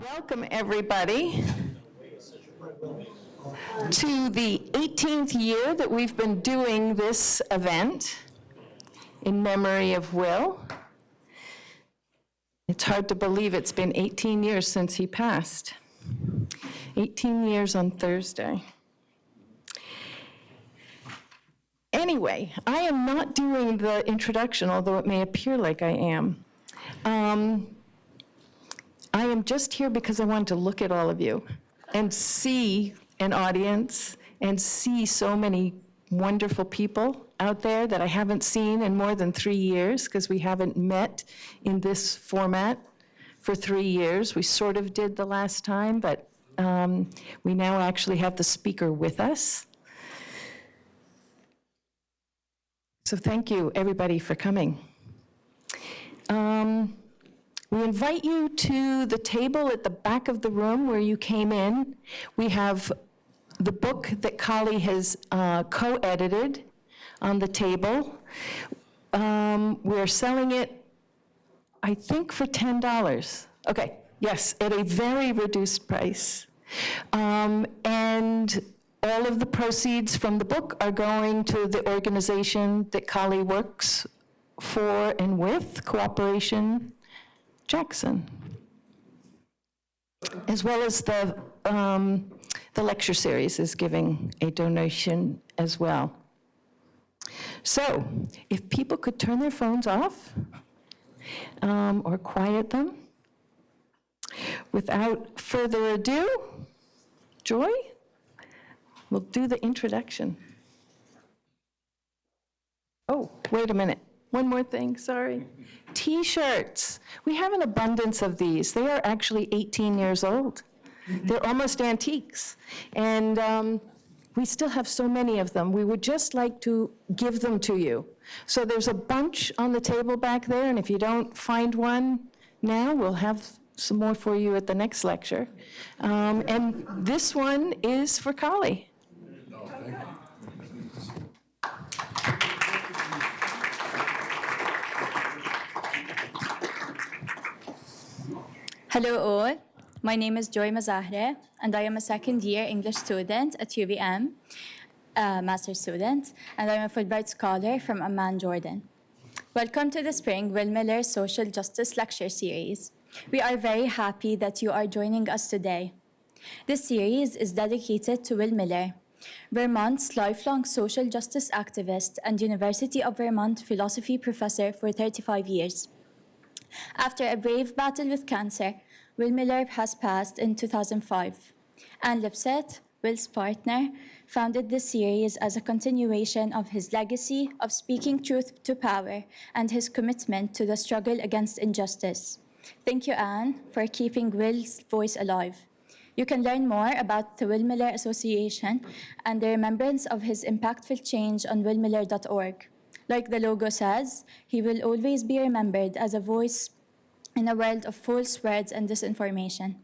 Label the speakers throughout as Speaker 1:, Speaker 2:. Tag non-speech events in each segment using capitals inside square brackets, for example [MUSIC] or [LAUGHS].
Speaker 1: Welcome, everybody, to the 18th year that we've been doing this event in memory of Will. It's hard to believe it's been 18 years since he passed. 18 years on Thursday. Anyway, I am not doing the introduction, although it may appear like I am. Um, I am just here because I wanted to look at all of you and see an audience and see so many wonderful people out there that I haven't seen in more than three years because we haven't met in this format for three years. We sort of did the last time, but um, we now actually have the speaker with us. So thank you, everybody, for coming. Um, we invite you to the table at the back of the room where you came in. We have the book that Kali has uh, co-edited on the table. Um, we're selling it, I think, for $10. Okay, yes, at a very reduced price. Um, and all of the proceeds from the book are going to the organization that Kali works for and with, Cooperation Jackson, as well as the, um, the lecture series is giving a donation as well. So if people could turn their phones off um, or quiet them. Without further ado, Joy, we'll do the introduction. Oh, wait a minute. One more thing, sorry. T-shirts. We have an abundance of these. They are actually 18 years old. They're almost antiques. And um, we still have so many of them. We would just like to give them to you. So there's a bunch on the table back there, and if you don't find one now, we'll have some more for you at the next lecture. Um, and this one is for Kali.
Speaker 2: Hello all, my name is Joy Mazahre and I am a second year English student at UVM, a uh, master student, and I'm a Fulbright scholar from Amman, Jordan. Welcome to the Spring Will Miller Social Justice Lecture Series. We are very happy that you are joining us today. This series is dedicated to Will Miller, Vermont's lifelong social justice activist and University of Vermont philosophy professor for 35 years. After a brave battle with cancer, Will Miller has passed in 2005. Anne Lipset, Will's partner, founded this series as a continuation of his legacy of speaking truth to power and his commitment to the struggle against injustice. Thank you, Anne, for keeping Will's voice alive. You can learn more about the Will Miller Association and the remembrance of his impactful change on willmiller.org. Like the logo says, he will always be remembered as a voice in a world of false words and disinformation.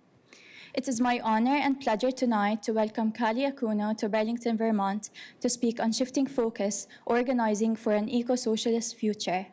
Speaker 2: It is my honor and pleasure tonight to welcome Kali Akuno to Burlington, Vermont to speak on shifting focus, organizing for an eco-socialist future.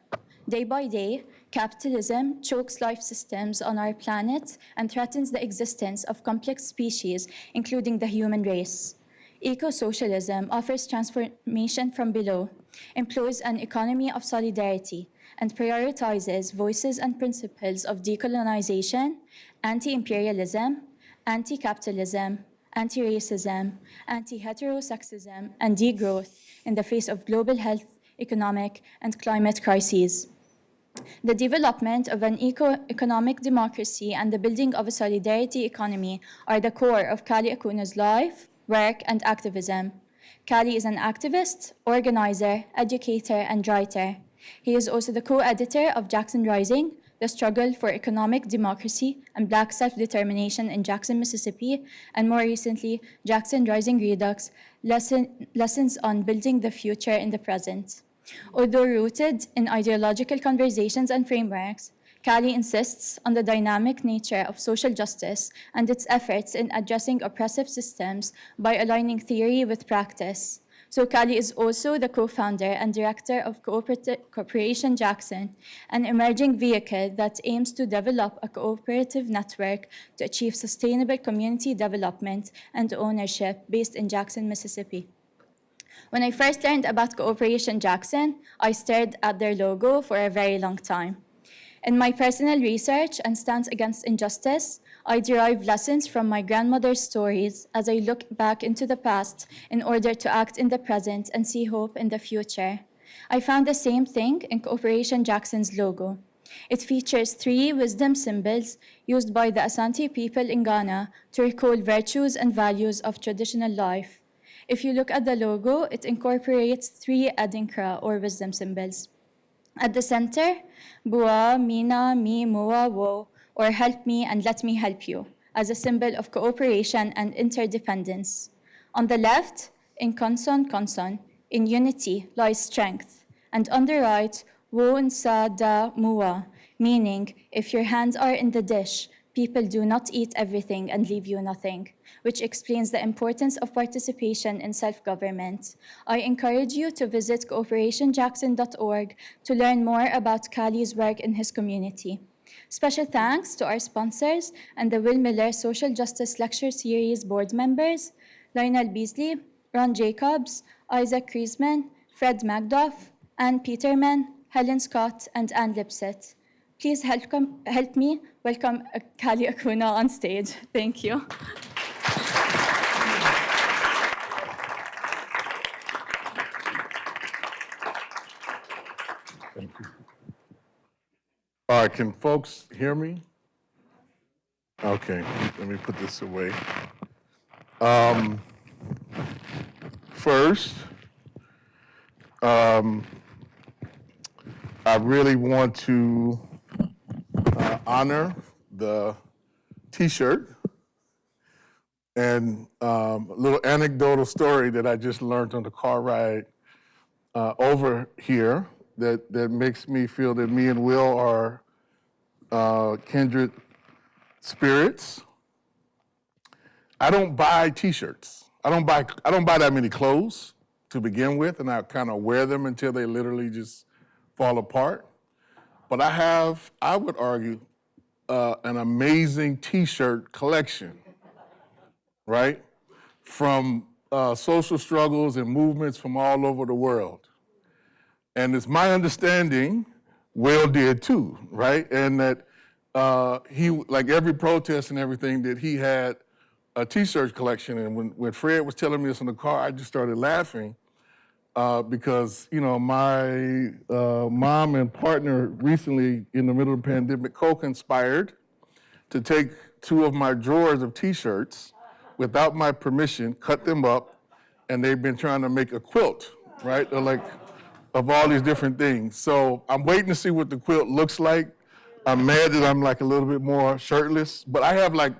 Speaker 2: Day by day, capitalism chokes life systems on our planet and threatens the existence of complex species, including the human race. Eco-socialism offers transformation from below, employs an economy of solidarity, and prioritizes voices and principles of decolonization, anti-imperialism, anti-capitalism, anti-racism, anti-heterosexism, and degrowth in the face of global health, economic, and climate crises. The development of an eco-economic democracy and the building of a solidarity economy are the core of Kali Akuno's life, work, and activism. Kali is an activist, organizer, educator, and writer. He is also the co-editor of Jackson Rising, The Struggle for Economic Democracy and Black Self-Determination in Jackson, Mississippi, and more recently, Jackson Rising Redux, lesson, Lessons on Building the Future in the Present. Although rooted in ideological conversations and frameworks, Kali insists on the dynamic nature of social justice and its efforts in addressing oppressive systems by aligning theory with practice. So Kali is also the co-founder and director of Cooperati- Cooperation Jackson, an emerging vehicle that aims to develop a cooperative network to achieve sustainable community development and ownership based in Jackson, Mississippi. When I first learned about Cooperation Jackson, I stared at their logo for a very long time. In my personal research and stance against injustice, I derive lessons from my grandmother's stories as I look back into the past in order to act in the present and see hope in the future. I found the same thing in Cooperation Jackson's logo. It features three wisdom symbols used by the Asante people in Ghana to recall virtues and values of traditional life. If you look at the logo, it incorporates three adinkra or wisdom symbols. At the center, Bua, Mina, Mi, Mua, Wo, or help me and let me help you, as a symbol of cooperation and interdependence. On the left, in Konson Konson, in unity lies strength. And on the right, Wo Nsa Da Mua, meaning if your hands are in the dish, people do not eat everything and leave you nothing, which explains the importance of participation in self-government. I encourage you to visit cooperationjackson.org to learn more about Kali's work in his community. Special thanks to our sponsors and the Will Miller Social Justice Lecture Series board members, Lionel Beasley, Ron Jacobs, Isaac Kriesman, Fred Magdoff, Anne Peterman, Helen Scott, and Ann Lipset. Please help, help me welcome uh, Kali Akuno on stage. Thank you.
Speaker 3: Thank you. All right, can folks hear me? Okay, let me put this away. Um, First, um, I really want to honor the T-shirt and um, a little anecdotal story that I just learned on the car ride uh, over here that, that makes me feel that me and Will are uh, kindred spirits. I don't buy T-shirts. I don't buy I don't buy that many clothes to begin with, and I kind of wear them until they literally just fall apart. But I have, I would argue, uh, an amazing T-shirt collection, right? From uh, social struggles and movements from all over the world. And it's my understanding, Will did too, right? And that uh, he, like every protest and everything, that he had a t-shirt collection. And when, when Fred was telling me this in the car, I just started laughing uh, because, you know, my uh, mom and partner recently in the middle of the pandemic co-conspired to take two of my drawers of t-shirts without my permission, cut them up, and they've been trying to make a quilt, right? They're like, of all these different things. So I'm waiting to see what the quilt looks like. I'm mad that I'm like a little bit more shirtless, but I have like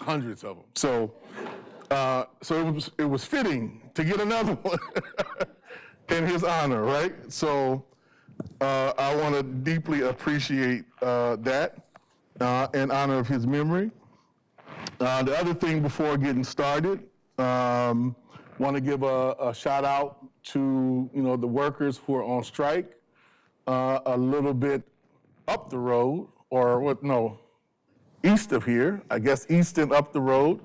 Speaker 3: hundreds of them. So, uh, so it was, it was fitting to get another [LAUGHS] one in his honor, right? So uh, I want to deeply appreciate uh, that uh, in honor of his memory. Uh, the other thing before getting started, um, want to give a, a, shout out to you know the workers who are on strike uh, a little bit up the road, or what? No, east of here, I guess east and up the road,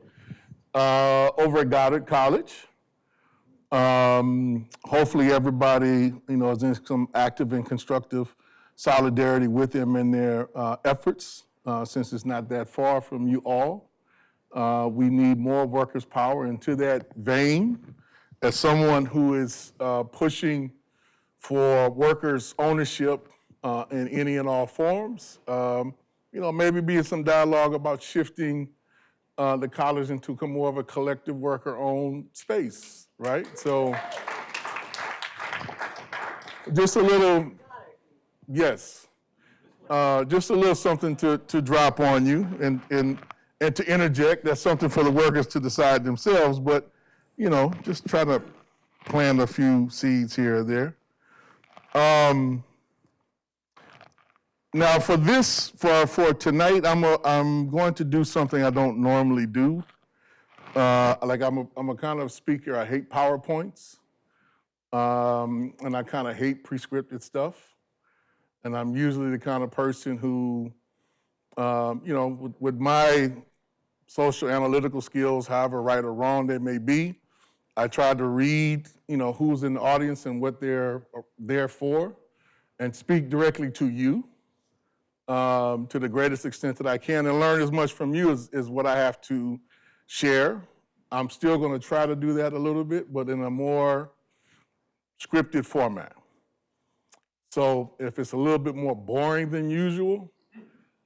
Speaker 3: uh, over at Goddard College. Um, hopefully everybody, you know, is in some active and constructive solidarity with them in their uh, efforts, uh, since it's not that far from you all. Uh, we need more workers' power. And to that vein, as someone who is uh, pushing for workers' ownership uh, in any and all forms, um, you know, maybe be in some dialogue about shifting uh, the college into more of a collective worker-owned space, right? So just a little, yes, uh, just a little something to, to drop on you and, and, and to interject. That's something for the workers to decide themselves, but, you know, just try to plant a few seeds here or there. Um, now for this, for, for tonight, I'm, a, I'm going to do something I don't normally do. Uh, like I'm a, I'm a kind of speaker, I hate PowerPoints. um, and I kind of hate prescripted stuff. And I'm usually the kind of person who, um, you know, with, with my social analytical skills, however right or wrong they may be, I try to read, you know, who's in the audience and what they're there for, and speak directly to you um, to the greatest extent that I can, and learn as much from you as, as what I have to share. I'm still going to try to do that a little bit, but in a more scripted format. So if it's a little bit more boring than usual,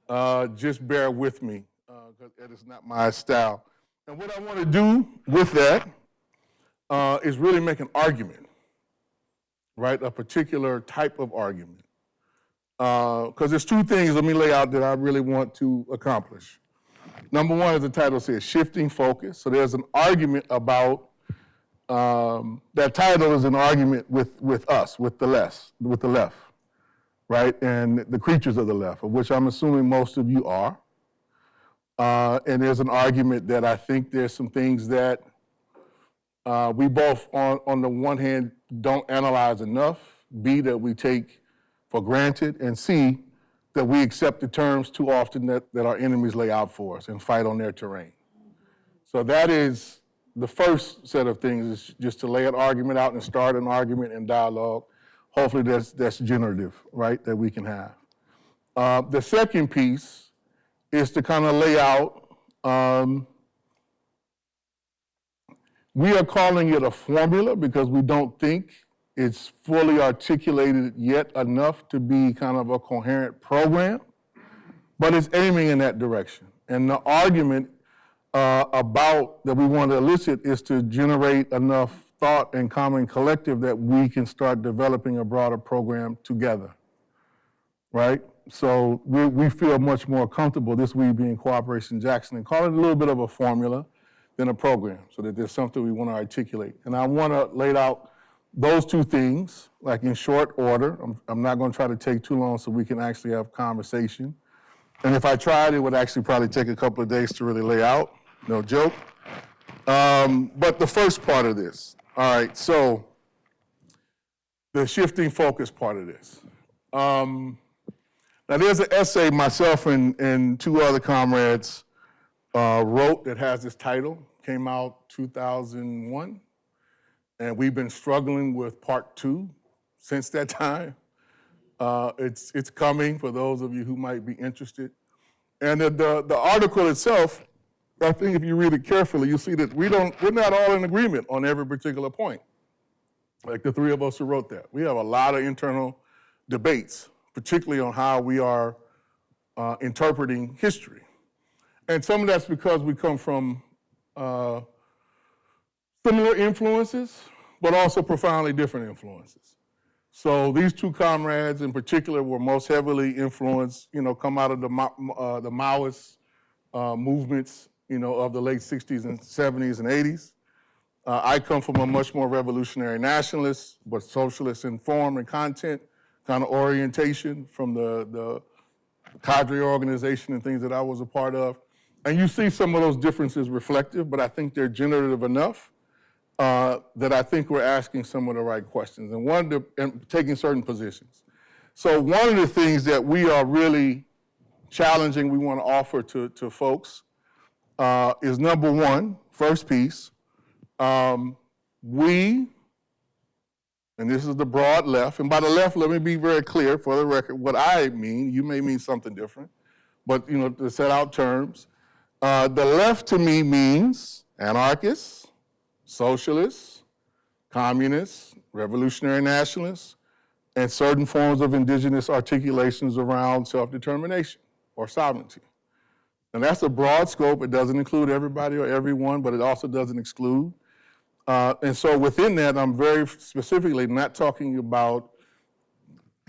Speaker 3: uh, just bear with me, because that is not my style. And what I want to do with that uh, is really make an argument, right? A particular type of argument. Because there's two things, let me lay out that I really want to accomplish. Number one, as the title says, shifting focus. So there's an argument about um, that title is an argument with, with us, with the left, with the left, right? And the creatures of the left, of which I'm assuming most of you are. Uh, and there's an argument that I think there's some things that uh, we both, on, on the one hand, don't analyze enough, B, that we take for granted, and C, that we accept the terms too often that, that our enemies lay out for us and fight on their terrain. So that is the first set of things is just to lay an argument out and start an argument and dialogue. Hopefully that's, that's generative, right, that we can have. Uh, the second piece is to kind of lay out, um, we are calling it a formula because we don't think it's fully articulated yet enough to be kind of a coherent program, but it's aiming in that direction. And the argument uh, about that we want to elicit is to generate enough thought and common collective that we can start developing a broader program together, right? So we, we feel much more comfortable, this we being Cooperation Jackson, and call it a little bit of a formula than a program, so that there's something we want to articulate. And I want to lay out those two things, like in short order. I'm, I'm not going to try to take too long so we can actually have conversation. And if I tried, it would actually probably take a couple of days to really lay out no joke. Um, but the first part of this, all right, so the shifting focus part of this. Um, now, there's an essay myself and, and two other comrades uh, wrote that has this title, came out 2001, and we've been struggling with part two since that time. Uh, it's, it's coming for those of you who might be interested. And the, the, the article itself I think if you read it carefully, you'll see that we don't, we're not all in agreement on every particular point. Like the three of us who wrote that. We have a lot of internal debates, particularly on how we are uh, interpreting history. And some of that's because we come from uh, similar influences, but also profoundly different influences. So these two comrades in particular were most heavily influenced, you know, come out of the, uh, the Maoist uh, movements you know, of the late 60s and 70s and 80s. Uh, I come from a much more revolutionary nationalist, but socialist in form and content kind of orientation from the, the cadre organization and things that I was a part of. And you see some of those differences reflective, but I think they're generative enough uh, that I think we're asking some of the right questions and one, to, and taking certain positions. So one of the things that we are really challenging, we want to offer to, to folks uh, is number one, first piece. Um, we, and this is the broad left, and by the left, let me be very clear for the record, what I mean, you may mean something different, but you know, to set out terms, uh, the left to me means anarchists, socialists, communists, revolutionary nationalists, and certain forms of indigenous articulations around self-determination or sovereignty. And that's a broad scope. It doesn't include everybody or everyone, but it also doesn't exclude. Uh, and so within that, I'm very specifically not talking about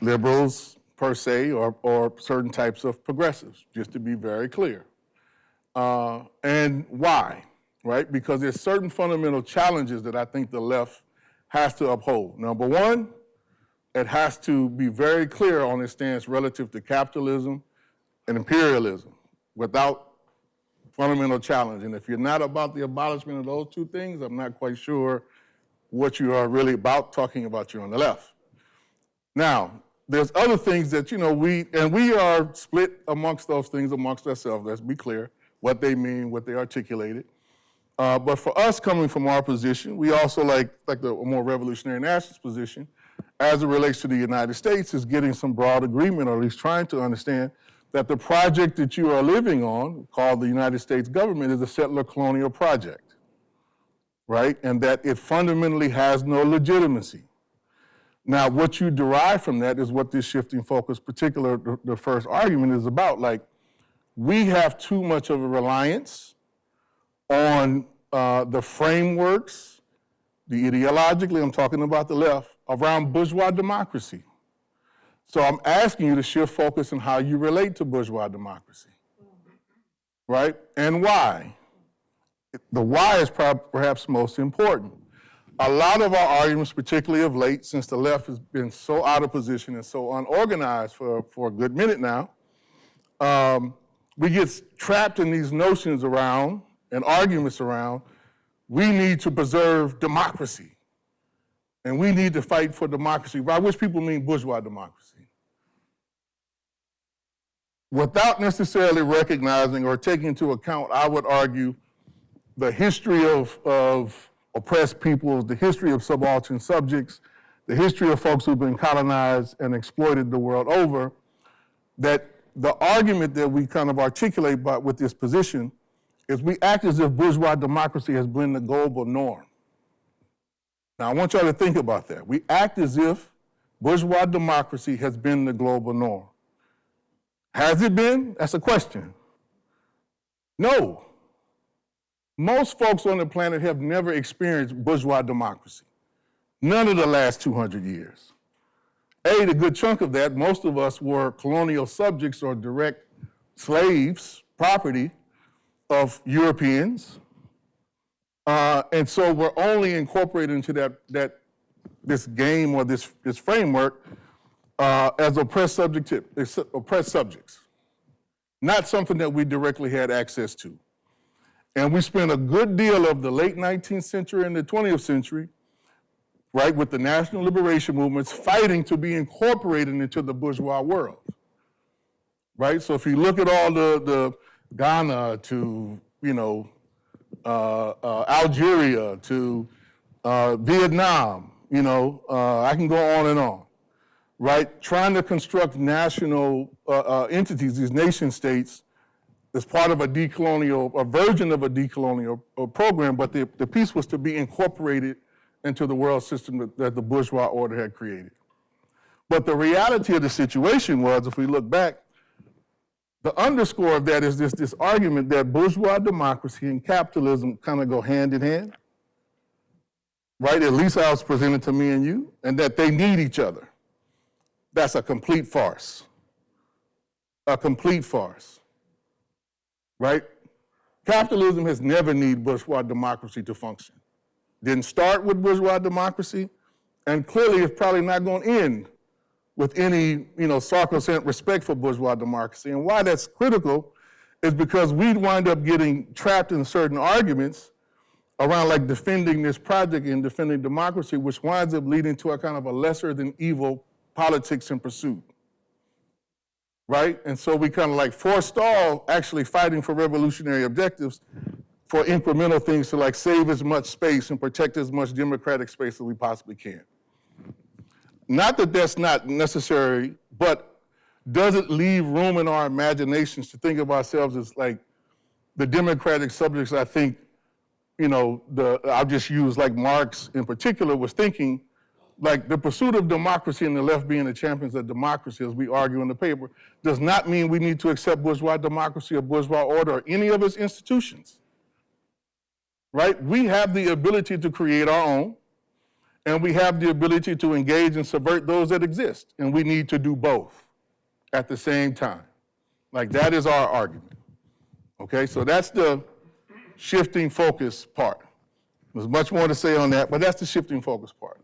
Speaker 3: liberals per se or, or certain types of progressives, just to be very clear. Uh, and why, right? Because there's certain fundamental challenges that I think the left has to uphold. Number one, it has to be very clear on its stance relative to capitalism and imperialism without fundamental challenge. And if you're not about the abolishment of those two things, I'm not quite sure what you are really about talking about, you're on the left. Now, there's other things that, you know, we, and we are split amongst those things amongst ourselves, let's be clear, what they mean, what they articulated. Uh, but for us coming from our position, we also like, like the more revolutionary nationalist position, as it relates to the United States, is getting some broad agreement, or at least trying to understand that the project that you are living on, called the United States government, is a settler colonial project, right? And that it fundamentally has no legitimacy. Now, what you derive from that is what this shifting focus, particular the, the first argument is about. Like, we have too much of a reliance on uh, the frameworks, the ideologically, I'm talking about the left, around bourgeois democracy. So I'm asking you to shift focus on how you relate to bourgeois democracy, right? And why? The why is perhaps most important. A lot of our arguments, particularly of late, since the left has been so out of position and so unorganized for, for a good minute now, um, we get trapped in these notions around and arguments around we need to preserve democracy and we need to fight for democracy, by which people mean bourgeois democracy. Without necessarily recognizing or taking into account, I would argue, the history of, of oppressed peoples, the history of subaltern subjects, the history of folks who've been colonized and exploited the world over, that the argument that we kind of articulate by, with this position is we act as if bourgeois democracy has been the global norm. Now, I want y'all to think about that. We act as if bourgeois democracy has been the global norm. Has it been? That's a question. No. Most folks on the planet have never experienced bourgeois democracy. None of the last 200 years. A, the good chunk of that, most of us were colonial subjects or direct slaves, property of Europeans. Uh, and so we're only incorporated into that, that this game or this, this framework uh, as oppressed, subject, oppressed subjects, not something that we directly had access to. And we spent a good deal of the late 19th century and the 20th century, right, with the national liberation movements fighting to be incorporated into the bourgeois world, right? So if you look at all the, the Ghana to, you know, uh, uh, Algeria to uh, Vietnam, you know, uh, I can go on and on, right? Trying to construct national uh, uh, entities, these nation states, as part of a decolonial, a version of a decolonial program, but the, the piece was to be incorporated into the world system that, that the bourgeois order had created. But the reality of the situation was, if we look back, the underscore of that is this, this argument that bourgeois democracy and capitalism kind of go hand in hand, right? At least how it's presented to me and you, and that they need each other. That's a complete farce. A complete farce, right? Capitalism has never needed bourgeois democracy to function. Didn't start with bourgeois democracy, and clearly it's probably not going to end with any, you know, sacrosanct respect for bourgeois democracy. And why that's critical is because we'd wind up getting trapped in certain arguments around like defending this project and defending democracy, which winds up leading to a kind of a lesser than evil politics and pursuit. Right? And so we kind of like forestall actually fighting for revolutionary objectives for incremental things to like save as much space and protect as much democratic space as we possibly can. Not that that's not necessary, but does it leave room in our imaginations to think of ourselves as like the democratic subjects I think, you know, the, I'll just use like Marx in particular was thinking, like the pursuit of democracy and the left being the champions of democracy, as we argue in the paper, does not mean we need to accept bourgeois democracy or bourgeois order or any of its institutions. Right? We have the ability to create our own and we have the ability to engage and subvert those that exist. And we need to do both at the same time. Like that is our argument. Okay, so that's the shifting focus part. There's much more to say on that, but that's the shifting focus part.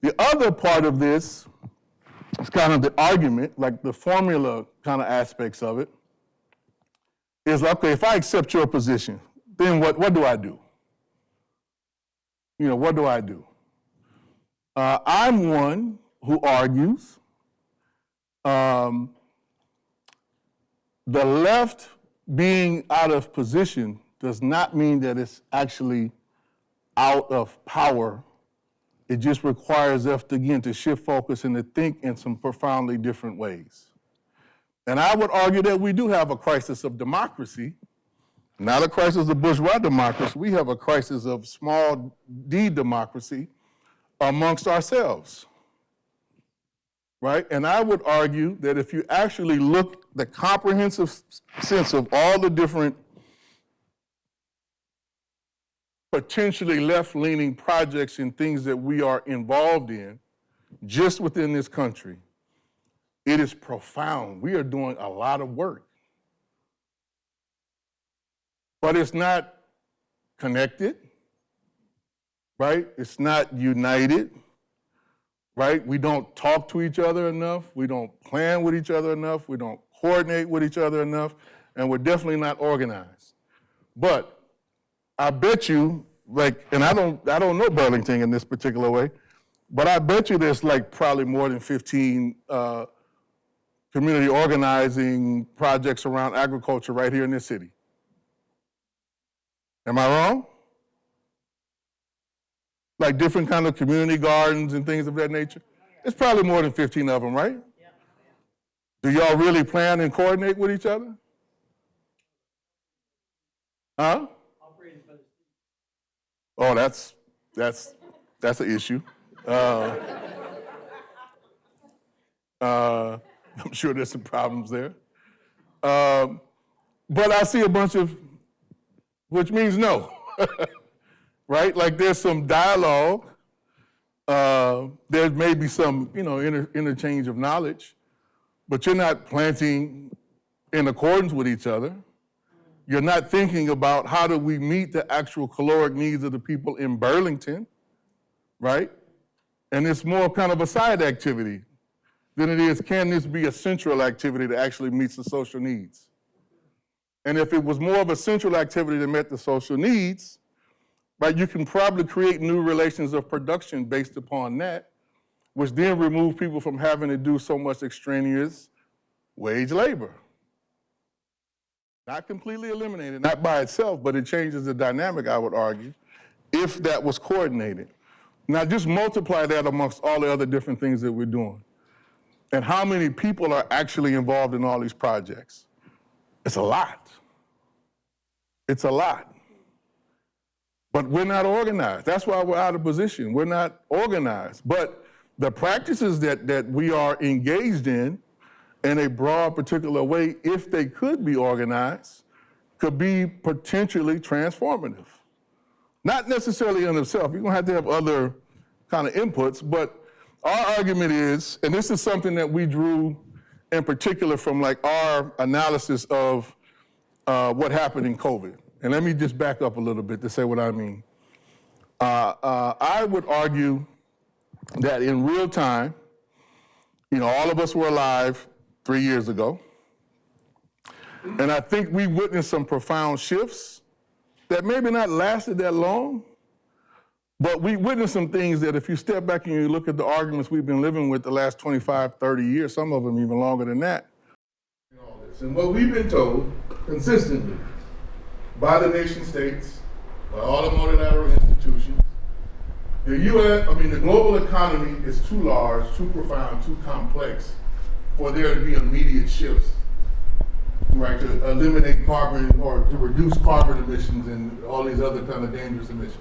Speaker 3: The other part of this is kind of the argument, like the formula kind of aspects of it, is okay, if I accept your position, then what, what do I do? you know, what do I do? Uh, I'm one who argues um, the left being out of position does not mean that it's actually out of power. It just requires us again to shift focus and to think in some profoundly different ways. And I would argue that we do have a crisis of democracy, not a crisis of bourgeois democracy. We have a crisis of small d democracy amongst ourselves. Right? And I would argue that if you actually look the comprehensive sense of all the different potentially left-leaning projects and things that we are involved in just within this country, it is profound. We are doing a lot of work. But it's not connected, right? It's not united, right? We don't talk to each other enough. We don't plan with each other enough. We don't coordinate with each other enough. And we're definitely not organized. But I bet you, like, and I don't, I don't know Burlington in this particular way, but I bet you there's like probably more than 15 uh, community organizing projects around agriculture right here in this city. Am I wrong? Like different kind of community gardens and things of that nature? It's probably more than 15 of them, right? Do y'all really plan and coordinate with each other? Huh? Oh, that's, that's, that's an issue. Uh, [LAUGHS] uh, I'm sure there's some problems there. Um, but I see a bunch of, which means no, [LAUGHS] right? Like there's some dialogue. Uh, there may be some, you know, inter- interchange of knowledge, but you're not planting in accordance with each other. You're not thinking about how do we meet the actual caloric needs of the people in Burlington, right? And it's more kind of a side activity than it is, can this be a central activity that actually meets the social needs? And if it was more of a central activity that met the social needs, right, you can probably create new relations of production based upon that, which then remove people from having to do so much extraneous wage labor. Not completely eliminated, not by itself, but it changes the dynamic, I would argue, if that was coordinated. Now just multiply that amongst all the other different things that we're doing. And how many people are actually involved in all these projects? It's a lot. It's a lot. But we're not organized. That's why we're out of position. We're not organized. But the practices that, that we are engaged in, in a broad, particular way, if they could be organized, could be potentially transformative. Not necessarily in itself. You're gonna have to have other kind of inputs, but our argument is, and this is something that we drew in particular from like our analysis of uh, what happened in COVID. And let me just back up a little bit to say what I mean. Uh, uh, I would argue that in real time, you know, all of us were alive three years ago. And I think we witnessed some profound shifts that maybe not lasted that long, but we witnessed some things that if you step back and you look at the arguments we've been living with the last 25, 30 years, some of them even longer than that. And what we've been told consistently by the nation states, by all the multilateral institutions, the U.S., I mean, the global economy is too large, too profound, too complex for there to be immediate shifts, right? To eliminate carbon or to reduce carbon emissions and all these other kind of dangerous emissions,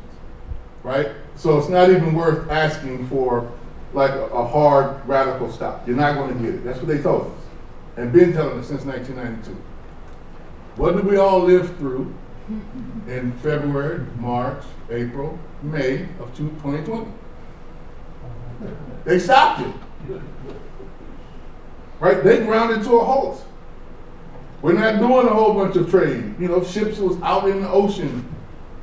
Speaker 3: right? So it's not even worth asking for like a, a hard radical stop. You're not going to get it. That's what they told us, and been telling us since 1992. What did we all live through in February, March, April, May of 2020? They stopped it. Right? They grounded to a halt. We're not doing a whole bunch of trade. You know, ships was out in the ocean,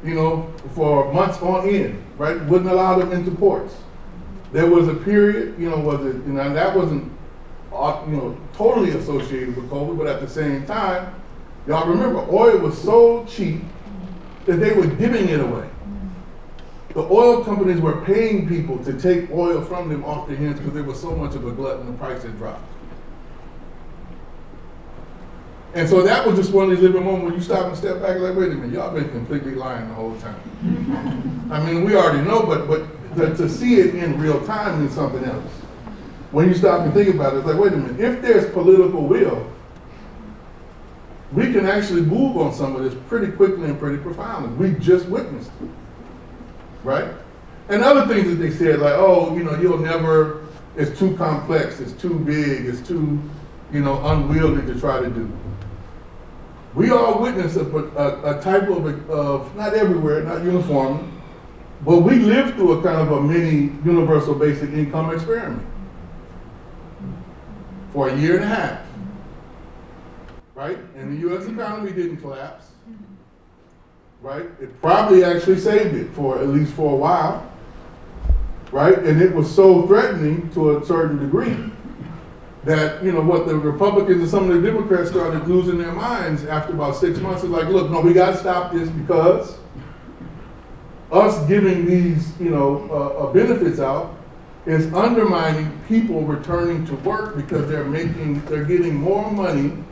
Speaker 3: you know, for months on end, right? Wouldn't allow them into ports. There was a period, you know, was it, you know, and that wasn't, uh, you know, totally associated with COVID, but at the same time, y'all remember, oil was so cheap that they were giving it away. the oil companies were paying people to take oil from them off their hands because there was so much of a glut and the price had dropped. And so that was just one of these living moments when you stop and step back and like, wait a minute, y'all been completely lying the whole time. I mean, we already know, but but to, to see it in real time is something else. When you stop and think about it, it's like, wait a minute, if there's political will, we can actually move on some of this pretty quickly and pretty profoundly. We just witnessed it. Right? And other things that they said, like, oh, you know, you'll never, it's too complex, it's too big, it's too, you know, unwieldy to try to do. We all witness a, a, a type of, of, not everywhere, not uniformly, but we lived through a kind of a mini universal basic income experiment for a year and a half. Right? And the US economy didn't collapse. Right? It probably actually saved it for at least for a while. Right? And it was so threatening to a certain degree that, you know, what the Republicans and some of the Democrats started losing their minds after about six months. It's like, look, no, we got to stop this because us giving these, you know, uh, uh, benefits out is undermining people returning to work because they're making, they're getting more money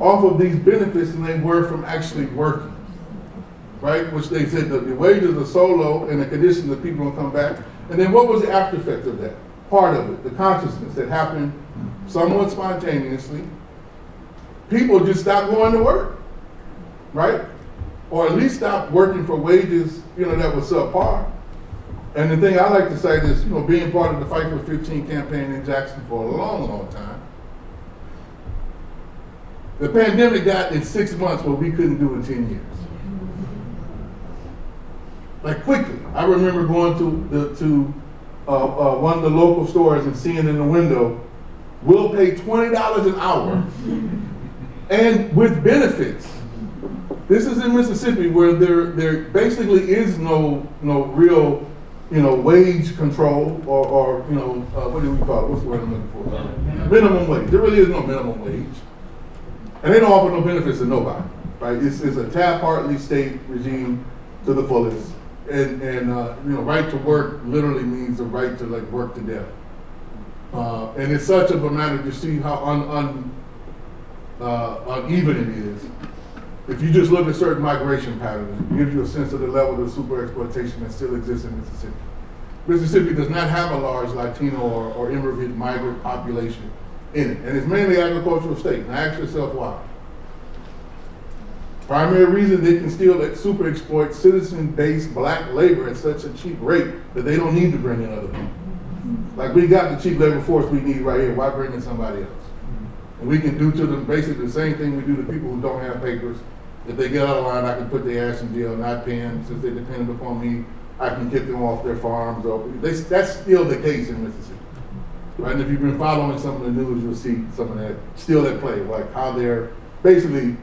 Speaker 3: off of these benefits than they were from actually working. Right? Which they said the wages are so low and the conditions that people don't come back. And then what was the after effect of that? Part of it, the consciousness that happened somewhat spontaneously. People just stopped going to work. Right? Or at least stopped working for wages, you know, that was subpar. And the thing I like to say is, you know, being part of the Fight for 15 campaign in Jackson for a long, long time, the pandemic got in six months what we couldn't do in 10 years. Like quickly. I remember going to the, to uh, uh, one of the local stores and seeing in the window, we'll pay $20 an hour and with benefits. This is in Mississippi where there, there basically is no, no real you know, wage control or, or you know, uh, what do we call it? What's the word I'm looking for? Minimum wage. There really is no minimum wage. And they don't offer no benefits to nobody, right? It's, it's a Taft-Hartley state regime to the fullest. And, and uh, you know, right to work literally means the right to like work to death. Uh, and it's such a matter to see how un, un, uh, uneven it is. If you just look at certain migration patterns, it gives you a sense of the level of super exploitation that still exists in Mississippi. Mississippi does not have a large Latino or, or immigrant migrant population in it, and it's mainly agricultural state. Now ask yourself why. Primary reason they can still super exploit citizen-based black labor at such a cheap rate that they don't need to bring in other people. Like we got the cheap labor force we need right here, why bring in somebody else? And we can do to them basically the same thing we do to people who don't have papers if they get out of line, I can put their ass in jail, not paying, since they're dependent upon me, I can kick them off their farms, or, they, that's still the case in Mississippi. Right, and if you've been following some of the news, you'll see some of that still at play, like how they're basically,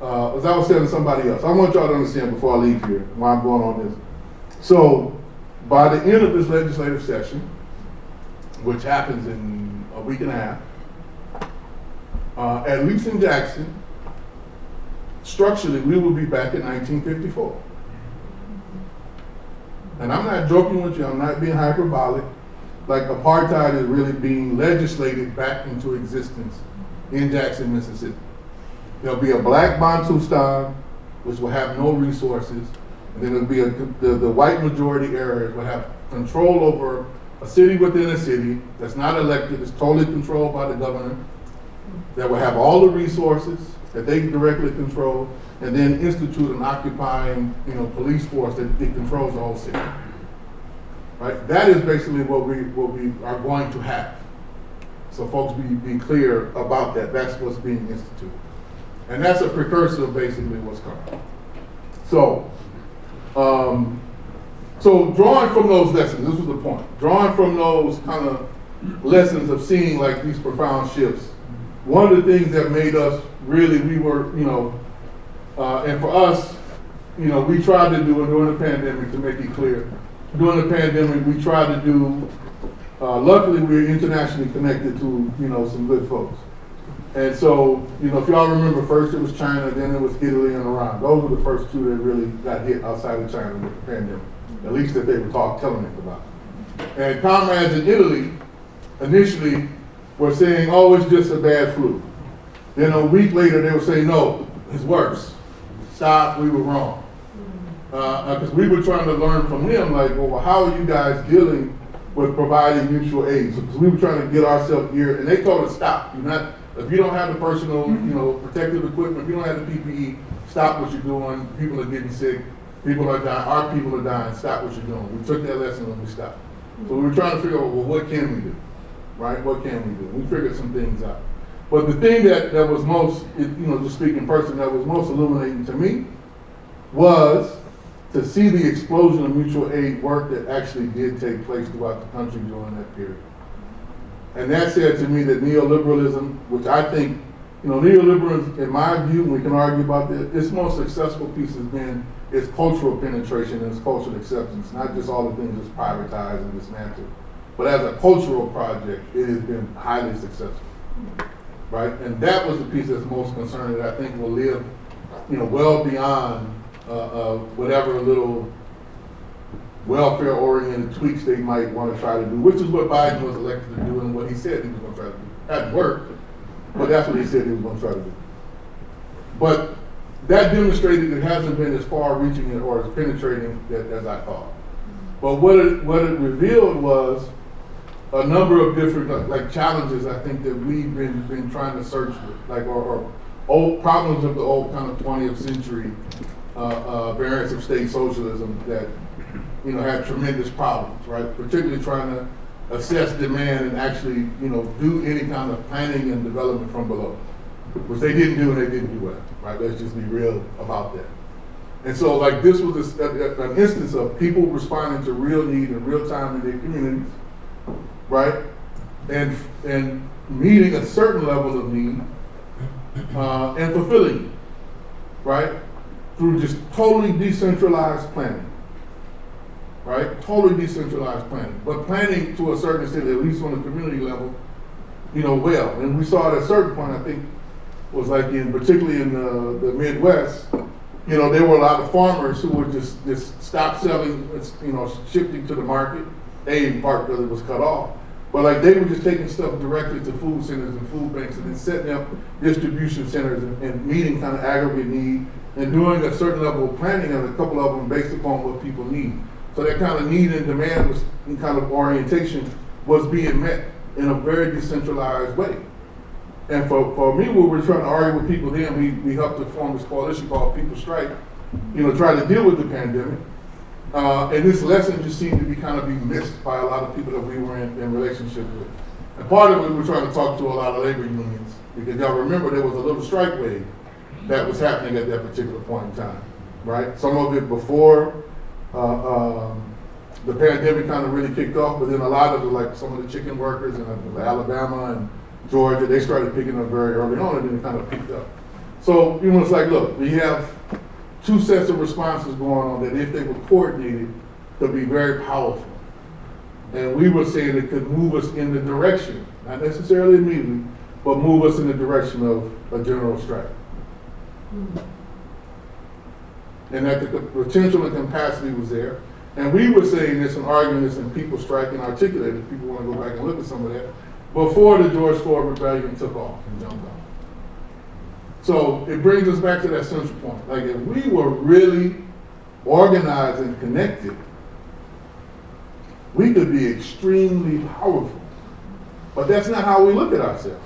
Speaker 3: uh, as I was telling somebody else, I want y'all to understand before I leave here why I'm going on this. So, by the end of this legislative session, which happens in a week and a half, uh, at least in Jackson, structurally, we will be back in 1954. And I'm not joking with you, I'm not being hyperbolic. Like apartheid is really being legislated back into existence in Jackson, Mississippi. There'll be a black Bantustan, which will have no resources, and then there'll be a, the, the white majority areas will have control over a city within a city that's not elected, it's totally controlled by the governor, that will have all the resources, that they directly control, and then institute an occupying, you know, police force that, that controls the whole city. Right? That is basically what we what we are going to have. So folks be, be clear about that. That's what's being instituted. And that's a precursor of basically what's coming. So, um, so drawing from those lessons, this was the point. Drawing from those kind of lessons of seeing like these profound shifts, one of the things that made us really, we were, you know, uh, and for us, you know, we tried to do it during the pandemic to make it clear. During the pandemic, we tried to do, uh, luckily we're internationally connected to, you know, some good folks. And so, you know, if y'all remember, first it was China, then it was Italy and Iran. Those were the first two that really got hit outside of China with the pandemic. at least that they were talk, telling us about. And comrades in Italy initially were saying, oh, it's just a bad flu. Then a week later, they would say, no, it's worse. Stop, we were wrong. Uh, uh, because we were trying to learn from him, like, well, how are you guys dealing with providing mutual aid? Because we were trying to get ourselves geared, and they told us, stop. You're not, if you don't have the personal, mm-hmm. you know, protective equipment, if you don't have the PPE, stop what you're doing. People are getting sick. People are dying. Our people are dying. Stop what you're doing. We took that lesson and we stopped. So we were trying to figure out, well, what can we do? Right? What can we do? We figured some things out. But the thing that, that was most, you know, just speaking person, that was most illuminating to me was to see the explosion of mutual aid work that actually did take place throughout the country during that period. And that said to me that neoliberalism, which I think, you know, neoliberalism, in my view, we can argue about this, its most successful piece has been its cultural penetration and its cultural acceptance, not just all the things that's privatized and dismantled. But as a cultural project, it has been highly successful. Right? And that was the piece that's most concerning that I think will live, you know, well beyond uh, uh, whatever little welfare-oriented tweaks they might want to try to do, which is what Biden was elected to do and what he said he was going to try to do. Hadn't worked, but that's what he said he was going to try to do. But that demonstrated it hasn't been as far-reaching or as penetrating as I thought. But what it, what it revealed was a number of different like, like challenges I think that we've been been trying to search with, like or, or old problems of the old kind of 20th century uh, uh, variants of state socialism that you know had tremendous problems, right? Particularly trying to assess demand and actually you know do any kind of planning and development from below, which they didn't do and they didn't do well, right? Let's just be real about that. And so like this was a, a, an instance of people responding to real need in real time in their communities right? And, and meeting a certain level of need uh, and fulfilling it, right? Through just totally decentralized planning, right? Totally decentralized planning, but planning to a certain extent, at least on the community level, you know, well. And we saw at a certain point, I think, was like in, particularly in the, the Midwest, you know, there were a lot of farmers who would just, just stop selling, you know, shifting to the market, A, in part because it was cut off, but like they were just taking stuff directly to food centers and food banks and then setting up distribution centers and, and meeting kind of aggregate need and doing a certain level of planning and a couple of them based upon what people need. So that kind of need and demand was kind of orientation was being met in a very decentralized way. And for, for me, we were trying to argue with people then, we, we helped to form this coalition called People Strike, you know, try to deal with the pandemic. Uh, and this lesson just seemed to be kind of being missed by a lot of people that we were in, in relationship with. And part of it, we were trying to talk to a lot of labor unions because y'all remember there was a little strike wave that was happening at that particular point in time, right? Some of it before uh, um, the pandemic kind of really kicked off, but then a lot of the, like some of the chicken workers in uh, Alabama and Georgia, they started picking up very early on and then it kind of picked up. So, you know, it's like, look, we have two sets of responses going on that if they were coordinated could be very powerful. And we were saying it could move us in the direction, not necessarily immediately, but move us in the direction of a general strike. Mm-hmm. And that the potential and capacity was there. And we were saying this and arguing this and people striking articulated, people want to go back and look at some of that, before the George Floyd rebellion took off and jumped off. So it brings us back to that central point. Like if we were really organized and connected, we could be extremely powerful. But that's not how we look at ourselves.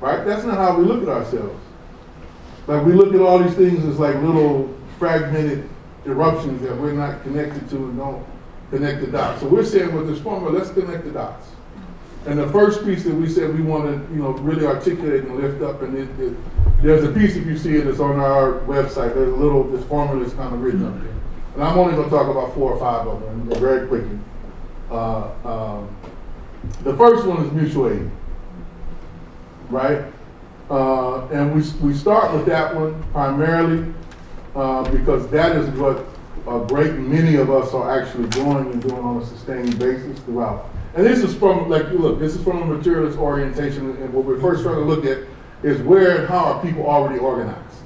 Speaker 3: Right? That's not how we look at ourselves. Like we look at all these things as like little fragmented eruptions that we're not connected to and don't connect the dots. So we're saying with this formula, let's connect the dots. And the first piece that we said we want to, you know, really articulate and lift up, and it, it, there's a piece if you see it, it's on our website. There's a little, this formula is kind of written up there. And I'm only going to talk about four or five of them very quickly. Uh, um, the first one is mutual aid, right? Uh, and we, we start with that one primarily uh, because that is what a great many of us are actually doing and doing on a sustained basis throughout. And this is from, like, look, this is from a materialist orientation, and what we're first trying to look at is where and how are people already organized,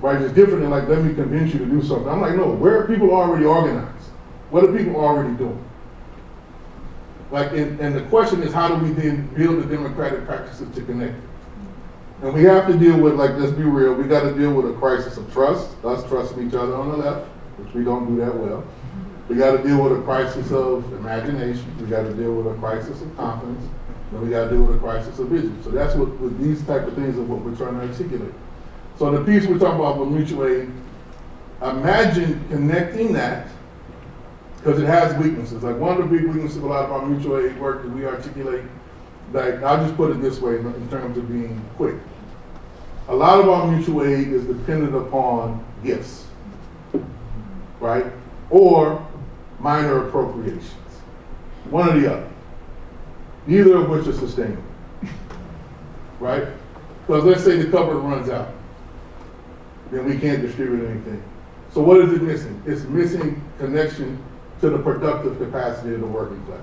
Speaker 3: right? It's different than like, let me convince you to do something. I'm like, no, where are people already organized? What are people already doing? Like, and, and the question is, how do we then build the democratic practices to connect? And we have to deal with, like, let's be real, we gotta deal with a crisis of trust, us trusting each other on the left, which we don't do that well. We gotta deal with a crisis of imagination, we gotta deal with a crisis of confidence, and we gotta deal with a crisis of vision. So that's what, these type of things are what we're trying to articulate. So the piece we're talking about with mutual aid, imagine connecting that, because it has weaknesses. Like one of the big weaknesses of a lot of our mutual aid work that we articulate, like I'll just put it this way in in terms of being quick. A lot of our mutual aid is dependent upon gifts, right? Or minor appropriations. One or the other. Neither of which are sustainable, right? Because let's say the cupboard runs out, then we can't distribute anything. So what is it missing? It's missing connection to the productive capacity of the working class.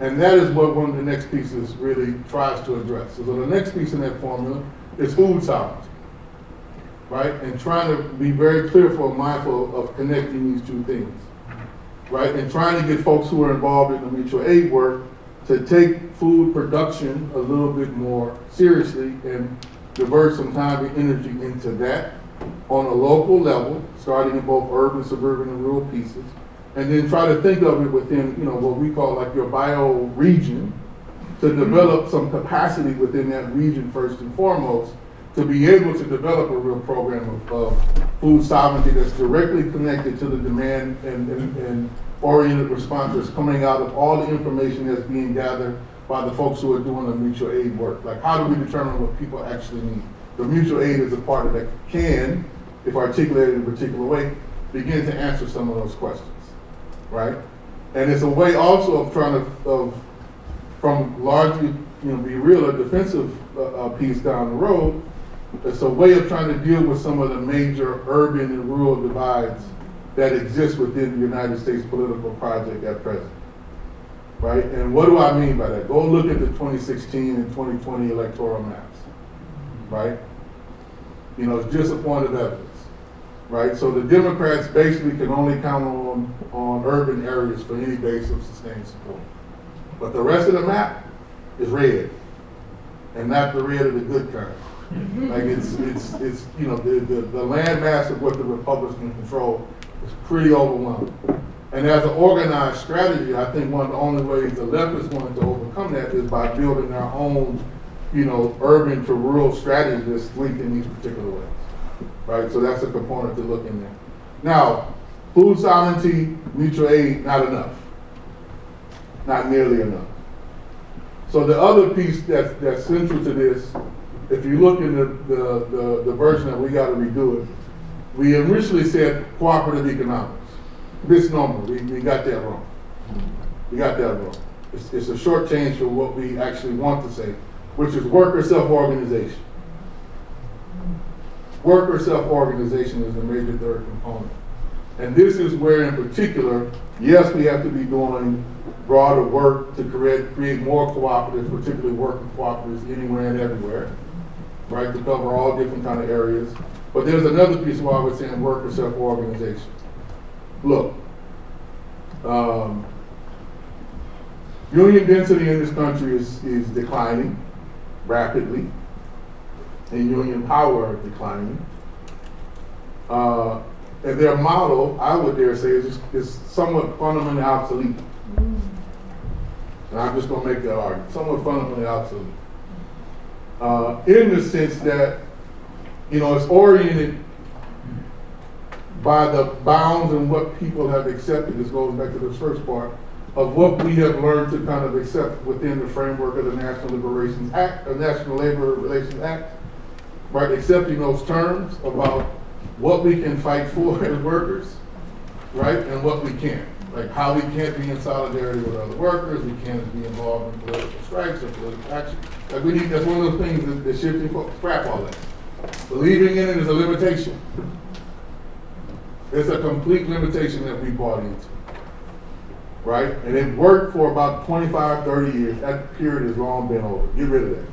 Speaker 3: And that is what one of the next pieces really tries to address. So the next piece in that formula is food sovereignty, right? And trying to be very clear for mindful of connecting these two things, right? And trying to get folks who are involved in the mutual aid work to take food production a little bit more seriously and divert some time and energy into that on a local level, starting in both urban, suburban, and rural pieces, and then try to think of it within, you know, what we call like your bio-region, to develop some capacity within that region first and foremost, to be able to develop a real program of, of food sovereignty that's directly connected to the demand and, and, and oriented response that's coming out of all the information that's being gathered by the folks who are doing the mutual aid work. Like, how do we determine what people actually need? The mutual aid is a part of that can, if articulated in a particular way, begin to answer some of those questions, right? And it's a way also of trying to, of, from largely, you know, be real, a defensive uh, uh, piece down the road. It's a way of trying to deal with some of the major urban and rural divides that exist within the United States political project at present. Right? And what do I mean by that? Go look at the 2016 and 2020 electoral maps. Right? You know, it's just a point of evidence. Right? So the Democrats basically can only count on, on urban areas for any base of sustained support. But the rest of the map is red. And not the red of the good kind. [LAUGHS] Like it's, it's, it's, you know, the, the, the land mass of what the Republicans control is pretty overwhelming. And as an organized strategy, I think one of the only ways the left is going to overcome that is by building their own, you know, urban to rural strategy that's linked in these particular ways. Right? So that's a component to look in there. Now, food sovereignty, mutual aid, not enough. Not nearly enough. So the other piece that's, that's central to this, if you look in the, the, the, the version that we gotta redo it, we initially said cooperative economics. Misnomer, we, we got that wrong. We got that wrong. It's, it's a short change for what we actually want to say, which is worker self-organization. Worker self-organization is the major third component. And this is where in particular, yes, we have to be doing broader work to create, create more cooperatives, particularly working cooperatives anywhere and everywhere, right, to cover all different kind of areas. But there's another piece why we're saying worker self-organization. Look, um, union density in this country is, is declining rapidly, and union power declining. Uh, and their model, I would dare say, is, is somewhat fundamentally obsolete. And I'm just gonna make that argument, somewhat fundamentally obsolete. Uh, in the sense that, you know, it's oriented by the bounds and what people have accepted, this goes back to the first part, of what we have learned to kind of accept within the framework of the National Liberations Act, the National Labor Relations Act, right, accepting those terms about what we can fight for [LAUGHS] as workers, right, and what we can't. Like how we can't be in solidarity with other workers, we can't be involved in political strikes or political action. Like we need, that's one of those things that, that shifting scrap all that. Believing in it is a limitation. It's a complete limitation that we bought into. Right? And it worked for about 25, 30 years. That period has long been over. Get rid of that.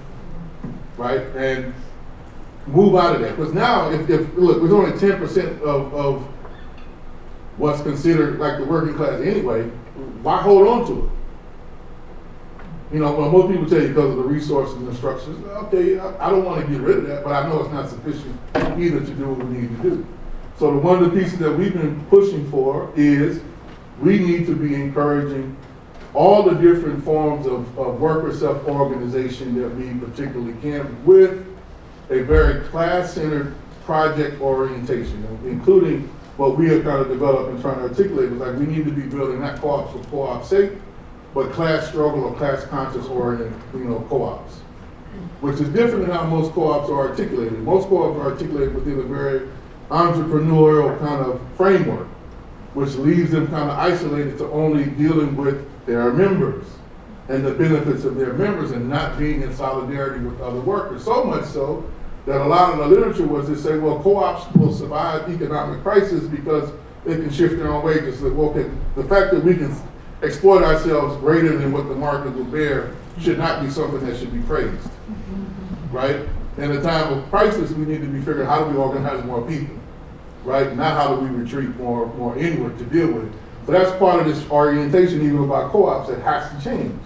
Speaker 3: Right? And move out of that. Because now, if, if, look, there's only ten percent of, of what's considered like the working class anyway, why hold on to it? You know, well, most people tell you because of the resources and structures, okay, I, I don't wanna get rid of that, but I know it's not sufficient either to do what we need to do. So the, one of the pieces that we've been pushing for is we need to be encouraging all the different forms of, of worker self-organization that we particularly can with a very class-centered project orientation, including what we have kind of developed and trying to articulate is like we need to be building not co-ops for co-op's sake, but class struggle or class conscious oriented, you know, co-ops. Which is different than how most co-ops are articulated. Most co-ops are articulated within a very entrepreneurial kind of framework, which leaves them kind of isolated to only dealing with their members and the benefits of their members and not being in solidarity with other workers. So much so that a lot of the literature was to say, well, co-ops will survive economic crisis because they can shift their own wages. Well, okay, the fact that we can exploit ourselves greater than what the market will bear should not be something that should be praised, right? In a time of crisis, we need to be figuring how do we organize more people, right? Not how do we retreat more, more inward to deal with it. So that's part of this orientation even about co-ops that has to change.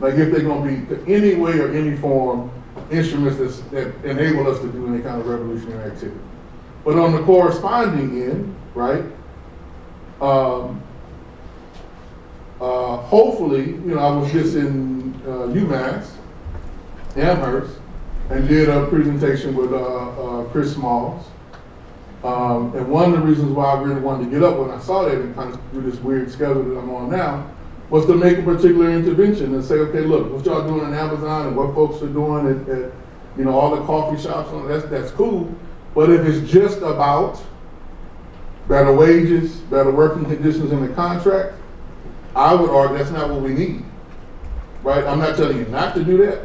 Speaker 3: Like if they're gonna be any way or any form instruments that's, that enable us to do any kind of revolutionary activity. But on the corresponding end, right, um, uh, hopefully, you know, I was just in uh, UMass, Amherst, and did a presentation with uh, uh, Chris Smalls. Um, and one of the reasons why I really wanted to get up when I saw that and kind of do this weird schedule that I'm on now was to make a particular intervention and say, okay, look, what y'all doing in Amazon and what folks are doing at, at you know, all the coffee shops, that's, that's cool. But if it's just about better wages, better working conditions in the contract, I would argue that's not what we need, right? I'm not telling you not to do that,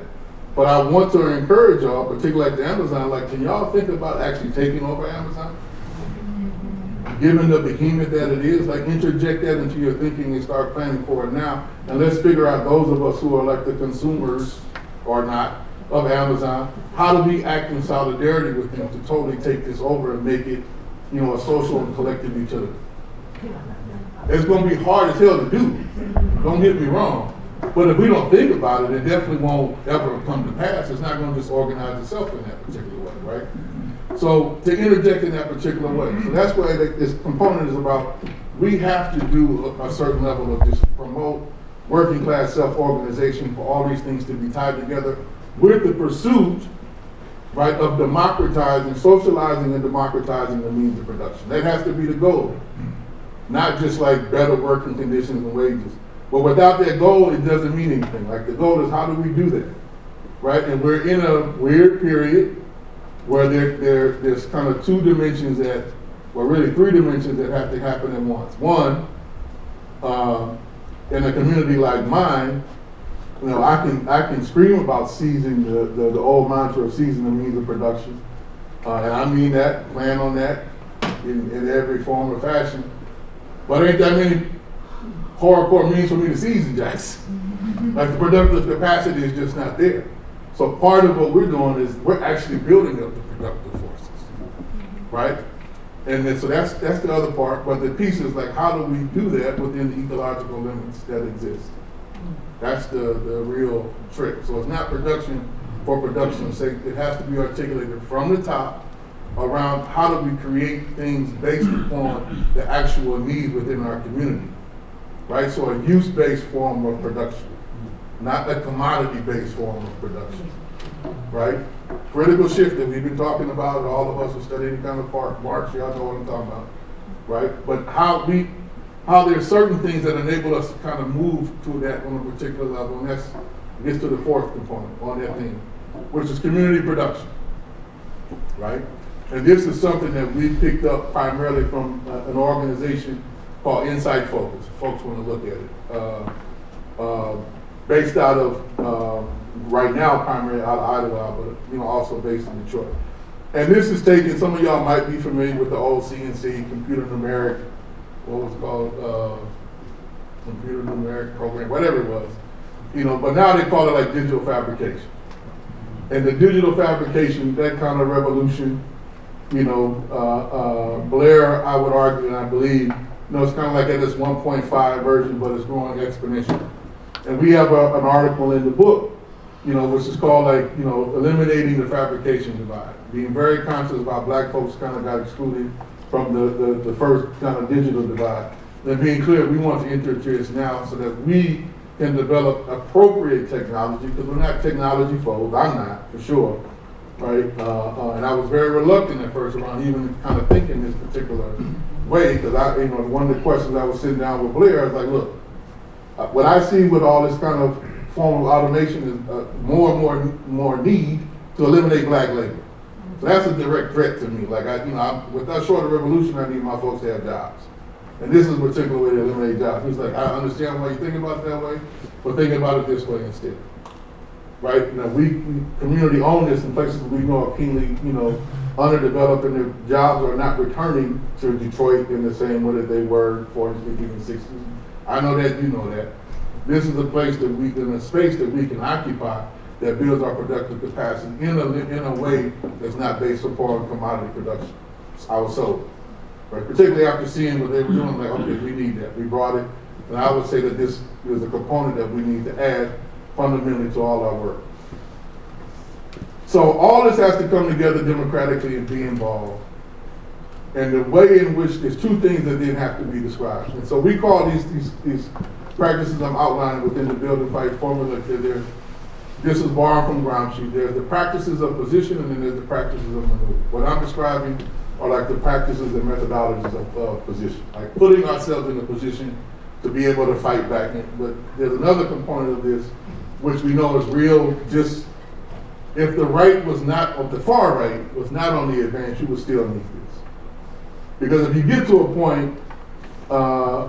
Speaker 3: but I want to encourage y'all, particularly at the Amazon, like, can y'all think about actually taking over Amazon? Given the behemoth that it is, like interject that into your thinking and start planning for it now. And let's figure out those of us who are like the consumers or not of Amazon, how do we act in solidarity with them to totally take this over and make it, you know, a social and collective utility? It's gonna be hard as hell to do, don't get me wrong. But if we don't think about it, it definitely won't ever come to pass. It's not gonna just organize itself in that particular way, right? So to interject in that particular way. So that's why this component is about, we have to do a, a certain level of just promote working class self-organization for all these things to be tied together with the pursuit, right, of democratizing, socializing and democratizing the means of production. That has to be the goal. Not just like better working conditions and wages. But without that goal, it doesn't mean anything. Like the goal is how do we do that? Right? And we're in a weird period where there, there, there's kind of two dimensions that, well really three dimensions that have to happen at once. One, uh, in a community like mine, you know, I can, I can scream about seizing the, the, the old mantra of seizing the means of production. Uh, and I mean that, plan on that in, in every form or fashion. But ain't that many hardcore means for me to seize the jacks. [LAUGHS] Like the productive capacity is just not there. So part of what we're doing is we're actually building up the productive forces, right? And then, so that's that's the other part. But the piece is like, how do we do that within the ecological limits that exist? That's the the real trick. So it's not production for production's sake. It has to be articulated from the top around how do we create things based upon the actual needs within our community, right? So a use-based form of production not a commodity-based form of production, right? Critical shift that we've been talking about, all of us who study any kind of part, Marx, y'all know what I'm talking about, right? But how we, how there's certain things that enable us to kind of move to that on a particular level, and that's gets to the fourth component on that thing, which is community production, right? And this is something that we picked up primarily from uh, an organization called Incite Focus. Folks want to look at it. Uh, uh, based out of, um, right now primarily out of Idaho, but you know, also based in Detroit. And this is taken, some of y'all might be familiar with the old CNC, computer numeric, what was called, uh, computer numeric program, whatever it was. You know, but now they call it like digital fabrication. And the digital fabrication, that kind of revolution, you know, uh, uh, Blair, I would argue, and I believe, you know, it's kind of like at this one point five version, but it's growing exponentially. And we have a, an article in the book, you know, which is called like, you know, eliminating the fabrication divide. Being very conscious about black folks kind of got excluded from the, the, the first kind of digital divide. And being clear, we want to enter this now so that we can develop appropriate technology, because we're not technology folks, I'm not, for sure, right? Uh, uh, and I was very reluctant at first around even kind of thinking this particular way, because I, you know, one of the questions I was sitting down with Blair, I was like, look, what I see with all this kind of form of automation is uh, more and more more need to eliminate black labor. So that's a direct threat to me. Like I, you know, I, with that short of revolution, I need my folks to have jobs, and this is a particular way to eliminate jobs. He's like, I understand why you think about it that way, but think about it this way instead. Right? You know, we, we community own this in places we know are keenly, you know, underdeveloped, and the jobs are not returning to Detroit in the same way that they were 40s, 50s, and 60s. I know that, you know that. This is a place that we, in a space that we can occupy that builds our productive capacity in a, in a way that's not based upon commodity production. I was sold. Right? Particularly after seeing what they were doing, like, okay, we need that. We brought it. And I would say that this is a component that we need to add fundamentally to all our work. So all this has to come together democratically and be involved. And the way in which there's two things that didn't have to be described. And so we call these these, these practices I'm outlining within the build and fight formula. that There's, this is borrowed from Gramsci. There's the practices of position and then there's the practices of maneuver. What I'm describing are like the practices and methodologies of, position, like putting ourselves in a position to be able to fight back. But there's another component of this, which we know is real, just if the right was not, or the far right was not on the advance, you would still need this. Because if you get to a point uh,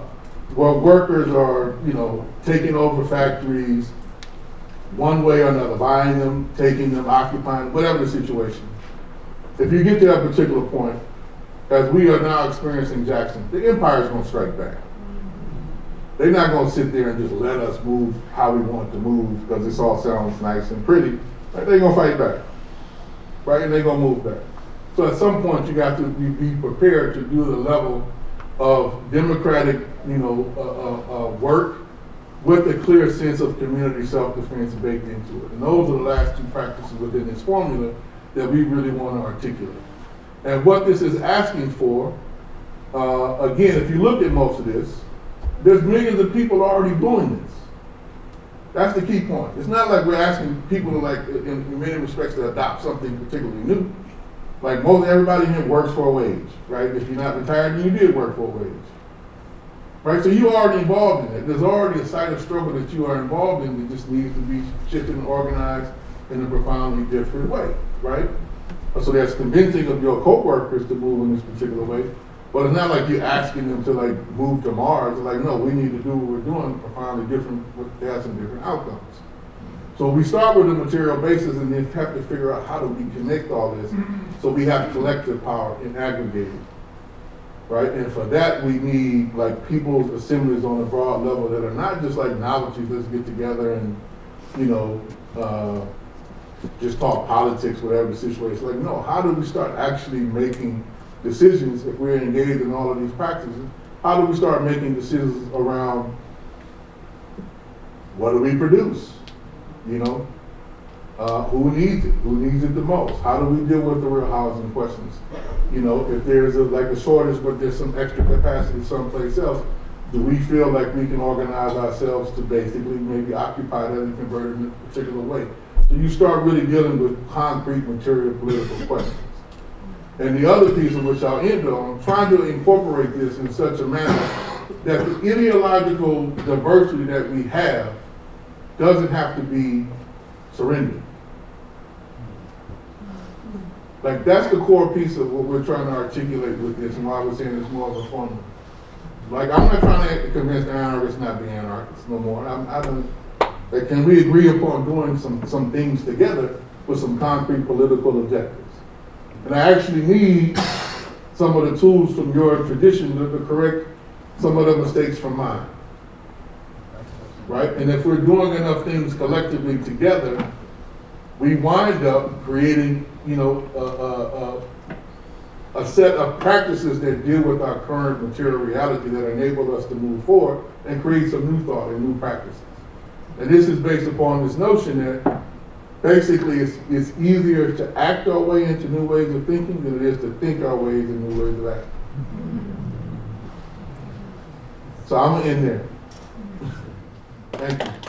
Speaker 3: where workers are, you know, taking over factories one way or another, buying them, taking them, occupying, whatever the situation. If you get to that particular point, as we are now experiencing Jackson, the empire is going to strike back. They're not going to sit there and just let us move how we want to move because this all sounds nice and pretty. They're going to fight back, right? And they're going to move back. So at some point, you got to be, prepared to do the level of democratic, you know, uh, uh, uh, work with a clear sense of community self-defense baked into it. And those are the last two practices within this formula that we really want to articulate. And what this is asking for, uh, again, if you look at most of this, there's millions of people already doing this. That's the key point. It's not like we're asking people to like, in, in many respects, to adopt something particularly new. Like most everybody here works for a wage, right? If you're not retired, you did work for a wage. Right? So you're already involved in it. There's already a site of struggle that you are involved in that just needs to be shifted and organized in a profoundly different way, right? So that's convincing of your co-workers to move in this particular way. But it's not like you're asking them to like move to Mars. It's like, no, we need to do what we're doing profoundly different, to have some different outcomes. So we start with a material basis and then have to figure out how do we connect all this so we have collective power in aggregating, Right? And for that we need like people's assemblies on a broad level that are not just like novelties, let's get together and, you know, uh, just talk politics, whatever the situation. Like, no, how do we start actually making decisions if we're engaged in all of these practices? How do we start making decisions around what do we produce? You know, uh, who needs it? Who needs it the most? How do we deal with the real housing questions? You know, if there's a, like a shortage, but there's some extra capacity someplace else, do we feel like we can organize ourselves to basically maybe occupy that and convert it in a particular way? So you start really dealing with concrete material political questions. And the other piece of which I'll end on, trying to incorporate this in such a manner that the ideological diversity that we have doesn't have to be surrendered. Like that's the core piece of what we're trying to articulate with this and why we're saying it's more of a formula. Like I'm not trying to convince anarchists not to be anarchists no more. I'm, I don't, like, can we agree upon doing some, some things together with some concrete political objectives? And I actually need some of the tools from your tradition to correct some of the mistakes from mine. Right? And if we're doing enough things collectively together, we wind up creating, you know, a, a, a, a set of practices that deal with our current material reality that enable us to move forward and create some new thought and new practices. And this is based upon this notion that basically it's, it's easier to act our way into new ways of thinking than it is to think our ways in new ways of acting. So I'm end there. Thank you.